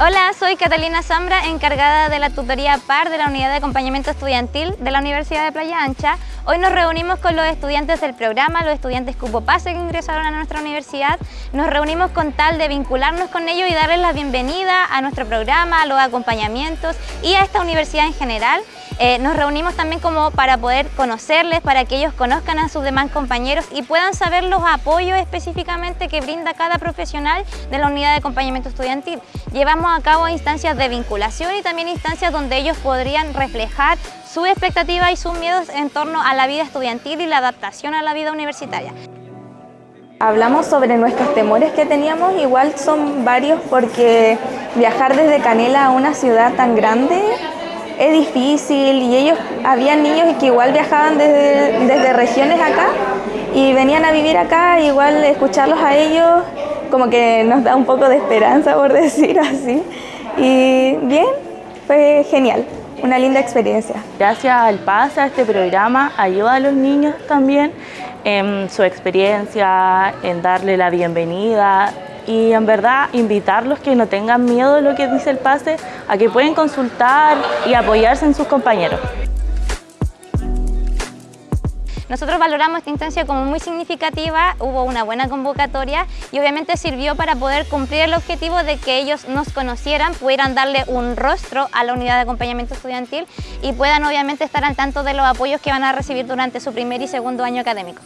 Hola, soy Catalina Zambra, encargada de la tutoría PAR de la Unidad de Acompañamiento Estudiantil de la Universidad de Playa Ancha. Hoy nos reunimos con los estudiantes del programa, los estudiantes Cupo Pase que ingresaron a nuestra universidad. Nos reunimos con tal de vincularnos con ellos y darles la bienvenida a nuestro programa, a los acompañamientos y a esta universidad en general. Eh, nos reunimos también como para poder conocerles, para que ellos conozcan a sus demás compañeros y puedan saber los apoyos específicamente que brinda cada profesional de la unidad de acompañamiento estudiantil. Llevamos a cabo instancias de vinculación y también instancias donde ellos podrían reflejar sus expectativas y sus miedos en torno a la vida estudiantil y la adaptación a la vida universitaria. Hablamos sobre nuestros temores que teníamos, igual son varios porque viajar desde Canela a una ciudad tan grande es difícil y ellos, había niños que igual viajaban desde, desde regiones acá y venían a vivir acá, igual escucharlos a ellos como que nos da un poco de esperanza por decir así y bien, fue genial, una linda experiencia. Gracias al PASA, este programa ayuda a los niños también en su experiencia, en darle la bienvenida, y en verdad invitarlos que no tengan miedo de lo que dice el pase, a que pueden consultar y apoyarse en sus compañeros. Nosotros valoramos esta instancia como muy significativa, hubo una buena convocatoria y obviamente sirvió para poder cumplir el objetivo de que ellos nos conocieran, pudieran darle un rostro a la unidad de acompañamiento estudiantil y puedan obviamente estar al tanto de los apoyos que van a recibir durante su primer y segundo año académico.